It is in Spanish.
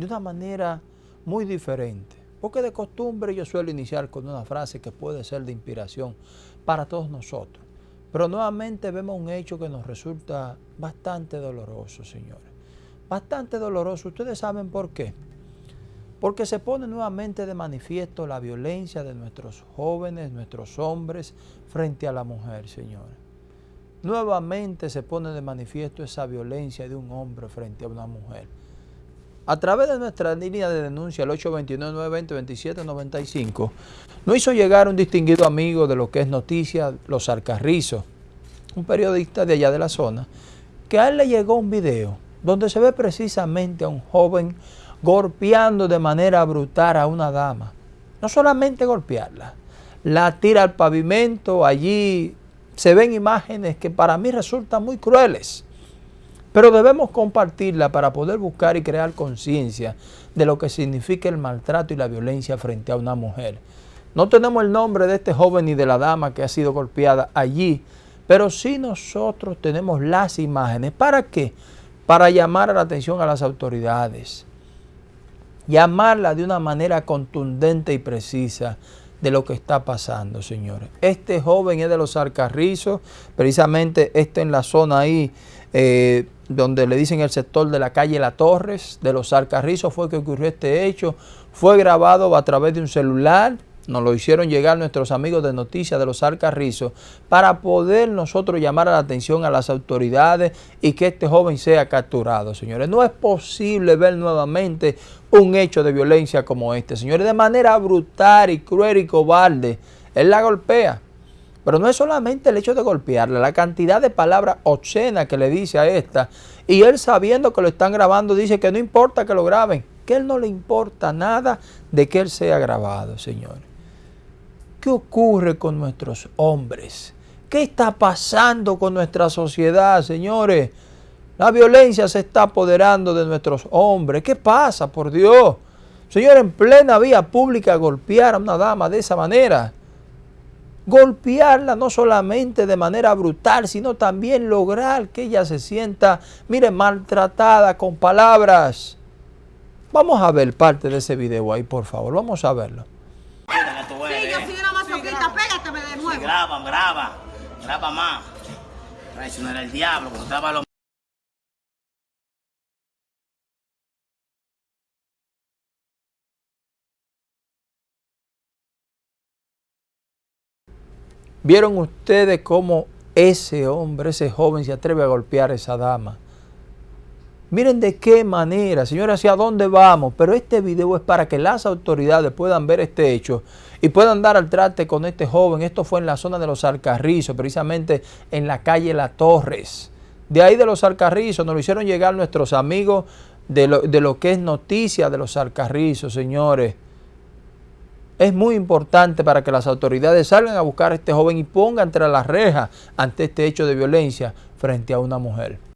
de una manera muy diferente. Porque de costumbre yo suelo iniciar con una frase que puede ser de inspiración para todos nosotros. Pero nuevamente vemos un hecho que nos resulta bastante doloroso, señores. Bastante doloroso. Ustedes saben por qué. Porque se pone nuevamente de manifiesto la violencia de nuestros jóvenes, nuestros hombres, frente a la mujer, señores. Nuevamente se pone de manifiesto esa violencia de un hombre frente a una mujer. A través de nuestra línea de denuncia, el 829-920-2795, nos hizo llegar un distinguido amigo de lo que es noticia, Los Alcarrizos, un periodista de allá de la zona, que a él le llegó un video donde se ve precisamente a un joven golpeando de manera brutal a una dama. No solamente golpearla, la tira al pavimento, allí se ven imágenes que para mí resultan muy crueles. Pero debemos compartirla para poder buscar y crear conciencia de lo que significa el maltrato y la violencia frente a una mujer. No tenemos el nombre de este joven ni de la dama que ha sido golpeada allí, pero sí nosotros tenemos las imágenes. ¿Para qué? Para llamar la atención a las autoridades. Llamarla de una manera contundente y precisa de lo que está pasando, señores. Este joven es de los Alcarrizos, precisamente este en la zona ahí eh, donde le dicen el sector de la calle La Torres, de los Alcarrizos fue que ocurrió este hecho. Fue grabado a través de un celular, nos lo hicieron llegar nuestros amigos de Noticias de los Alcarrizos, para poder nosotros llamar a la atención a las autoridades y que este joven sea capturado, señores. No es posible ver nuevamente un hecho de violencia como este, señores, de manera brutal y cruel y cobarde. Él la golpea. Pero no es solamente el hecho de golpearla, la cantidad de palabras obscenas que le dice a esta. Y él sabiendo que lo están grabando dice que no importa que lo graben, que él no le importa nada de que él sea grabado, señores. ¿Qué ocurre con nuestros hombres? ¿Qué está pasando con nuestra sociedad, señores? La violencia se está apoderando de nuestros hombres. ¿Qué pasa, por Dios? Señor, en plena vía pública golpear a una dama de esa manera golpearla no solamente de manera brutal, sino también lograr que ella se sienta, mire, maltratada con palabras. Vamos a ver parte de ese video ahí, por favor, vamos a verlo. Sí, yo soy una masoquista, pégateme de nuevo. graba, graba, graba más. Traicionar el diablo, cuando graba lo ¿Vieron ustedes cómo ese hombre, ese joven se atreve a golpear a esa dama? Miren de qué manera, señores, hacia dónde vamos. Pero este video es para que las autoridades puedan ver este hecho y puedan dar al trate con este joven. Esto fue en la zona de los Alcarrizos, precisamente en la calle La Torres. De ahí de los Alcarrizos nos lo hicieron llegar nuestros amigos de lo, de lo que es noticia de los Alcarrizos, señores. Es muy importante para que las autoridades salgan a buscar a este joven y pongan entre las rejas ante este hecho de violencia frente a una mujer.